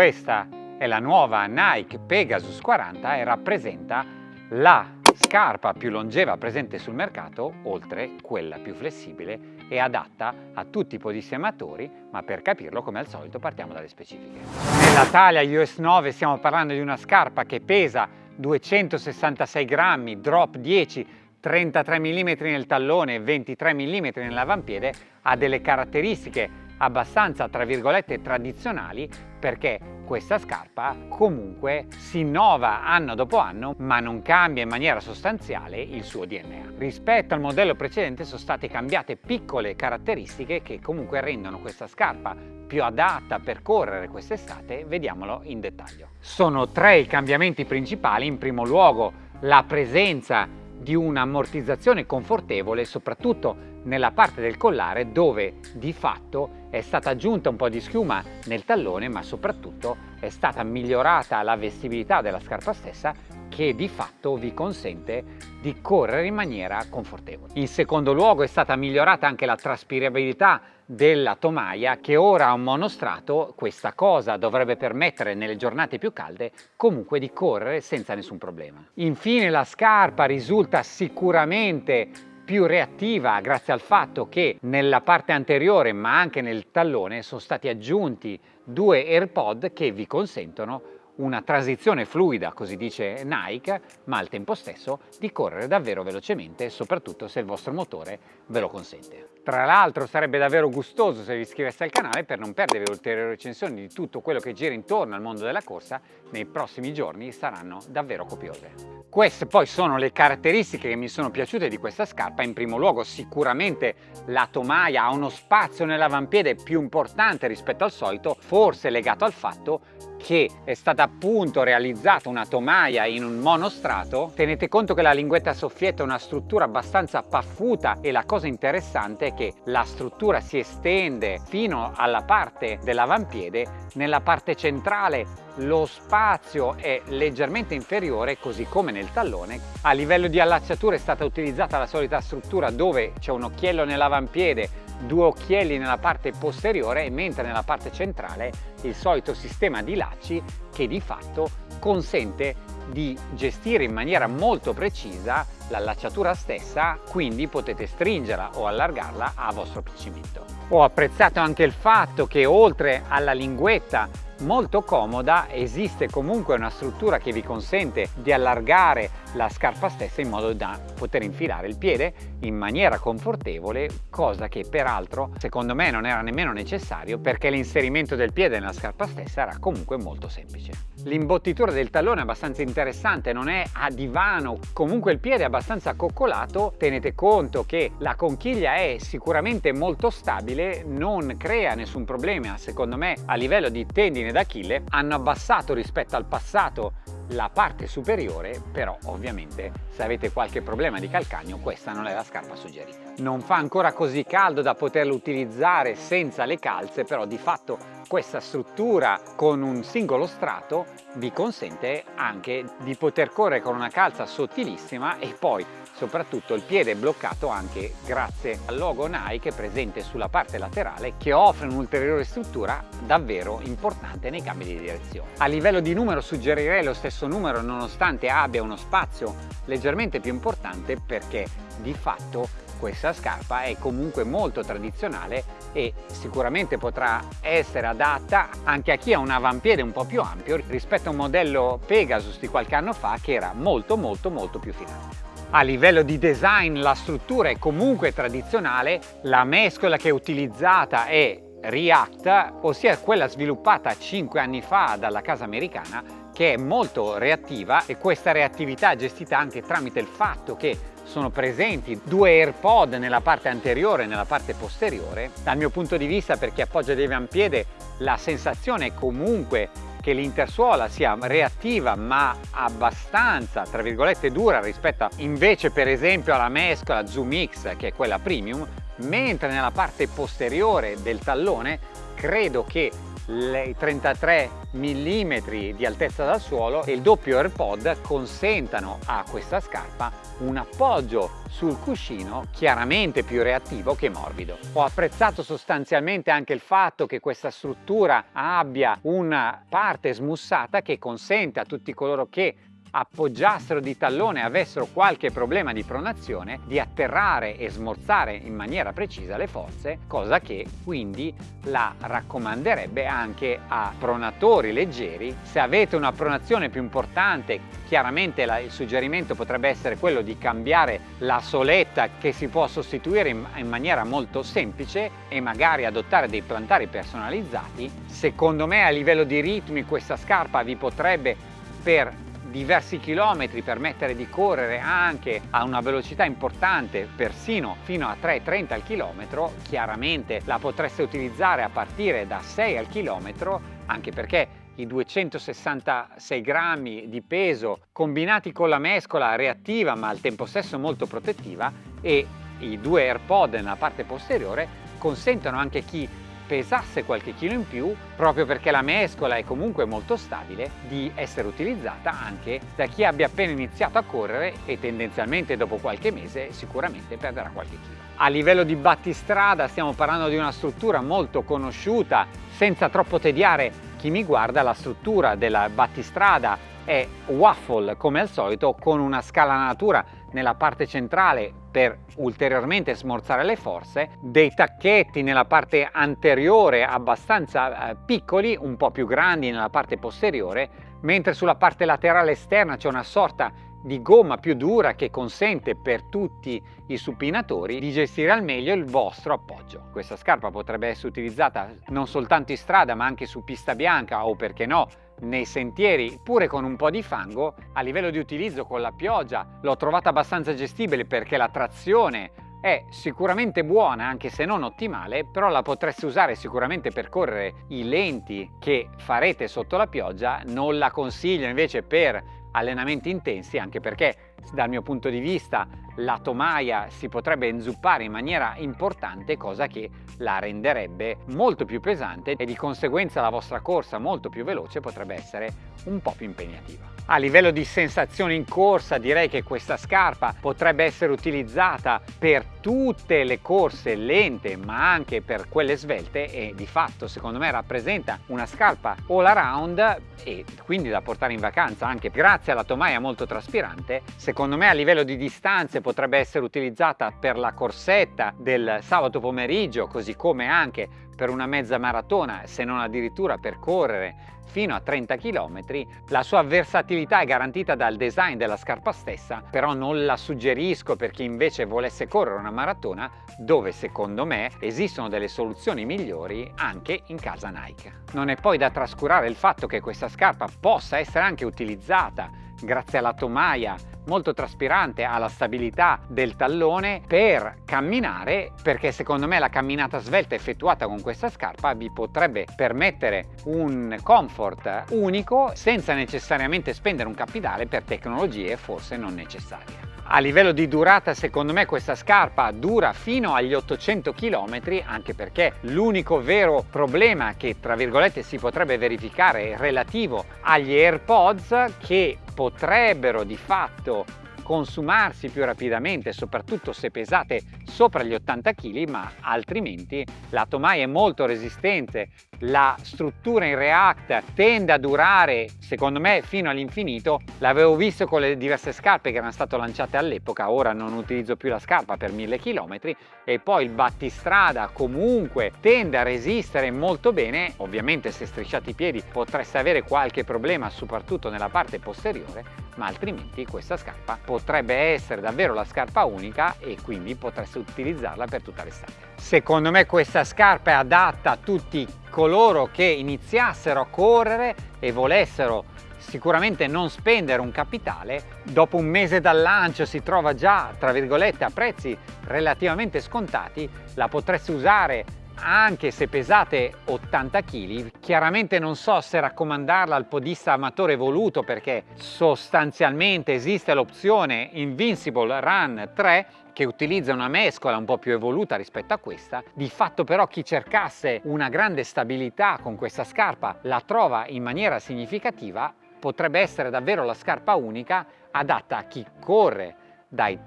Questa è la nuova Nike Pegasus 40 e rappresenta la scarpa più longeva presente sul mercato, oltre quella più flessibile e adatta a tutti i podissematori, ma per capirlo come al solito partiamo dalle specifiche. Nella taglia US 9 stiamo parlando di una scarpa che pesa 266 grammi, drop 10, 33 mm nel tallone e 23 mm nell'avampiede, ha delle caratteristiche abbastanza tra virgolette tradizionali perché questa scarpa comunque si innova anno dopo anno ma non cambia in maniera sostanziale il suo DNA. Rispetto al modello precedente sono state cambiate piccole caratteristiche che comunque rendono questa scarpa più adatta per correre quest'estate, vediamolo in dettaglio. Sono tre i cambiamenti principali, in primo luogo la presenza di un'ammortizzazione confortevole soprattutto nella parte del collare dove di fatto è stata aggiunta un po' di schiuma nel tallone ma soprattutto è stata migliorata la vestibilità della scarpa stessa che di fatto vi consente di correre in maniera confortevole. In secondo luogo è stata migliorata anche la traspirabilità della tomaia che ora ha un monostrato, questa cosa dovrebbe permettere nelle giornate più calde comunque di correre senza nessun problema. Infine la scarpa risulta sicuramente più reattiva grazie al fatto che nella parte anteriore ma anche nel tallone sono stati aggiunti due AirPod che vi consentono una transizione fluida, così dice Nike, ma al tempo stesso di correre davvero velocemente, soprattutto se il vostro motore ve lo consente. Tra l'altro sarebbe davvero gustoso se vi iscriveste al canale per non perdere ulteriori recensioni di tutto quello che gira intorno al mondo della corsa, nei prossimi giorni saranno davvero copiose. Queste poi sono le caratteristiche che mi sono piaciute di questa scarpa, in primo luogo sicuramente la tomaia ha uno spazio nell'avampiede più importante rispetto al solito, forse legato al fatto che è stata appunto realizzata una tomaia in un monostrato, tenete conto che la linguetta soffietta è una struttura abbastanza paffuta e la cosa interessante è che la struttura si estende fino alla parte dell'avampiede, nella parte centrale lo spazio è leggermente inferiore così come nel tallone. A livello di allacciatura è stata utilizzata la solita struttura dove c'è un occhiello nell'avampiede due occhielli nella parte posteriore mentre nella parte centrale il solito sistema di lacci che di fatto consente di gestire in maniera molto precisa l'allacciatura stessa quindi potete stringerla o allargarla a vostro piacimento. Ho apprezzato anche il fatto che oltre alla linguetta molto comoda esiste comunque una struttura che vi consente di allargare la scarpa stessa in modo da poter infilare il piede in maniera confortevole cosa che peraltro secondo me non era nemmeno necessario perché l'inserimento del piede nella scarpa stessa era comunque molto semplice. L'imbottitura del tallone è abbastanza interessante, non è a divano, comunque il piede è abbastanza coccolato, tenete conto che la conchiglia è sicuramente molto stabile, non crea nessun problema secondo me a livello di tendine d'Achille, hanno abbassato rispetto al passato la parte superiore, però ovviamente se avete qualche problema di calcagno questa non è la scarpa suggerita. Non fa ancora così caldo da poterlo utilizzare senza le calze, però di fatto questa struttura con un singolo strato vi consente anche di poter correre con una calza sottilissima e poi soprattutto il piede è bloccato anche grazie al logo Nike presente sulla parte laterale che offre un'ulteriore struttura davvero importante nei cambi di direzione. A livello di numero suggerirei lo stesso numero nonostante abbia uno spazio leggermente più importante perché di fatto questa scarpa è comunque molto tradizionale e sicuramente potrà essere adatta anche a chi ha un avampiede un po' più ampio rispetto a un modello Pegasus di qualche anno fa che era molto molto molto più filante. A livello di design la struttura è comunque tradizionale, la mescola che è utilizzata è React, ossia quella sviluppata 5 anni fa dalla casa americana che è molto reattiva e questa reattività è gestita anche tramite il fatto che sono presenti due AirPod nella parte anteriore e nella parte posteriore. Dal mio punto di vista per chi appoggia dei avampiede la sensazione è comunque che l'intersuola sia reattiva ma abbastanza tra virgolette dura rispetto invece per esempio alla mescola Zoom X che è quella premium mentre nella parte posteriore del tallone credo che i 33 mm di altezza dal suolo e il doppio AirPod consentano a questa scarpa un appoggio sul cuscino chiaramente più reattivo che morbido. Ho apprezzato sostanzialmente anche il fatto che questa struttura abbia una parte smussata che consente a tutti coloro che appoggiassero di tallone e avessero qualche problema di pronazione di atterrare e smorzare in maniera precisa le forze cosa che quindi la raccomanderebbe anche a pronatori leggeri. Se avete una pronazione più importante chiaramente la, il suggerimento potrebbe essere quello di cambiare la soletta che si può sostituire in, in maniera molto semplice e magari adottare dei plantari personalizzati. Secondo me a livello di ritmi questa scarpa vi potrebbe per diversi chilometri, permettere di correre anche a una velocità importante, persino fino a 3,30 al chilometro, chiaramente la potreste utilizzare a partire da 6 al chilometro, anche perché i 266 grammi di peso combinati con la mescola reattiva ma al tempo stesso molto protettiva e i due AirPod nella parte posteriore consentono anche chi pesasse qualche chilo in più, proprio perché la mescola è comunque molto stabile, di essere utilizzata anche da chi abbia appena iniziato a correre e tendenzialmente dopo qualche mese sicuramente perderà qualche chilo. A livello di battistrada stiamo parlando di una struttura molto conosciuta, senza troppo tediare chi mi guarda, la struttura della battistrada è waffle come al solito con una scalanatura nella parte centrale per ulteriormente smorzare le forze, dei tacchetti nella parte anteriore abbastanza eh, piccoli, un po' più grandi nella parte posteriore, mentre sulla parte laterale esterna c'è una sorta di gomma più dura che consente per tutti i supinatori di gestire al meglio il vostro appoggio. Questa scarpa potrebbe essere utilizzata non soltanto in strada ma anche su pista bianca o perché no nei sentieri pure con un po' di fango a livello di utilizzo con la pioggia. L'ho trovata abbastanza gestibile perché la trazione è sicuramente buona anche se non ottimale però la potreste usare sicuramente per correre i lenti che farete sotto la pioggia. Non la consiglio invece per allenamenti intensi anche perché dal mio punto di vista la tomaia si potrebbe inzuppare in maniera importante cosa che la renderebbe molto più pesante e di conseguenza la vostra corsa molto più veloce potrebbe essere un po' più impegnativa. A livello di sensazioni in corsa direi che questa scarpa potrebbe essere utilizzata per tutte le corse lente ma anche per quelle svelte e di fatto secondo me rappresenta una scarpa all around e quindi da portare in vacanza anche grazie alla tomaia molto traspirante secondo me a livello di distanze potrebbe essere utilizzata per la corsetta del sabato pomeriggio così come anche per una mezza maratona se non addirittura per correre fino a 30 km, la sua versatilità è garantita dal design della scarpa stessa, però non la suggerisco per chi invece volesse correre una maratona dove secondo me esistono delle soluzioni migliori anche in casa Nike. Non è poi da trascurare il fatto che questa scarpa possa essere anche utilizzata grazie alla tomaia molto traspirante alla stabilità del tallone per camminare perché secondo me la camminata svelta effettuata con questa scarpa vi potrebbe permettere un comfort unico senza necessariamente spendere un capitale per tecnologie forse non necessarie. A livello di durata secondo me questa scarpa dura fino agli 800 km anche perché l'unico vero problema che tra virgolette si potrebbe verificare relativo agli AirPods che potrebbero di fatto consumarsi più rapidamente, soprattutto se pesate sopra gli 80 kg, ma altrimenti la tomaia è molto resistente, la struttura in React tende a durare, secondo me, fino all'infinito. L'avevo visto con le diverse scarpe che erano state lanciate all'epoca, ora non utilizzo più la scarpa per 1000 km e poi il battistrada comunque tende a resistere molto bene, ovviamente se strisciate i piedi potreste avere qualche problema soprattutto nella parte posteriore, ma altrimenti questa scarpa potrebbe essere davvero la scarpa unica e quindi potreste utilizzarla per tutta l'estate. Secondo me questa scarpa è adatta a tutti coloro che iniziassero a correre e volessero sicuramente non spendere un capitale, dopo un mese dal lancio si trova già tra virgolette a prezzi relativamente scontati, la potreste usare anche se pesate 80 kg, chiaramente non so se raccomandarla al podista amatore voluto perché sostanzialmente esiste l'opzione Invincible Run 3 che utilizza una mescola un po' più evoluta rispetto a questa. Di fatto però chi cercasse una grande stabilità con questa scarpa la trova in maniera significativa, potrebbe essere davvero la scarpa unica adatta a chi corre dai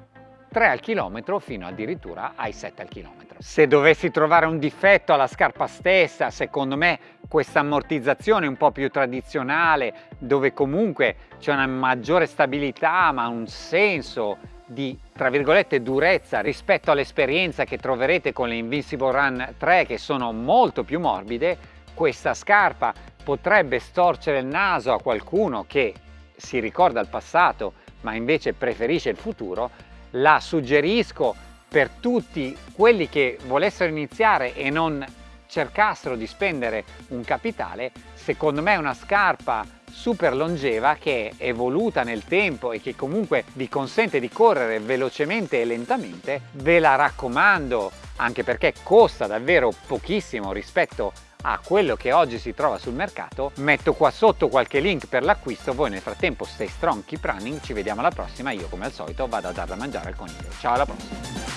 3 al chilometro fino addirittura ai 7 al chilometro. Se dovessi trovare un difetto alla scarpa stessa, secondo me questa ammortizzazione un po' più tradizionale, dove comunque c'è una maggiore stabilità ma un senso di tra virgolette durezza rispetto all'esperienza che troverete con le Invincible Run 3 che sono molto più morbide. Questa scarpa potrebbe storcere il naso a qualcuno che si ricorda il passato ma invece preferisce il futuro. La suggerisco per tutti quelli che volessero iniziare e non cercassero di spendere un capitale secondo me è una scarpa super longeva che è evoluta nel tempo e che comunque vi consente di correre velocemente e lentamente, ve la raccomando anche perché costa davvero pochissimo rispetto a quello che oggi si trova sul mercato. Metto qua sotto qualche link per l'acquisto voi nel frattempo stay strong keep running ci vediamo alla prossima. Io come al solito vado a dar da mangiare al coniglio. Ciao alla prossima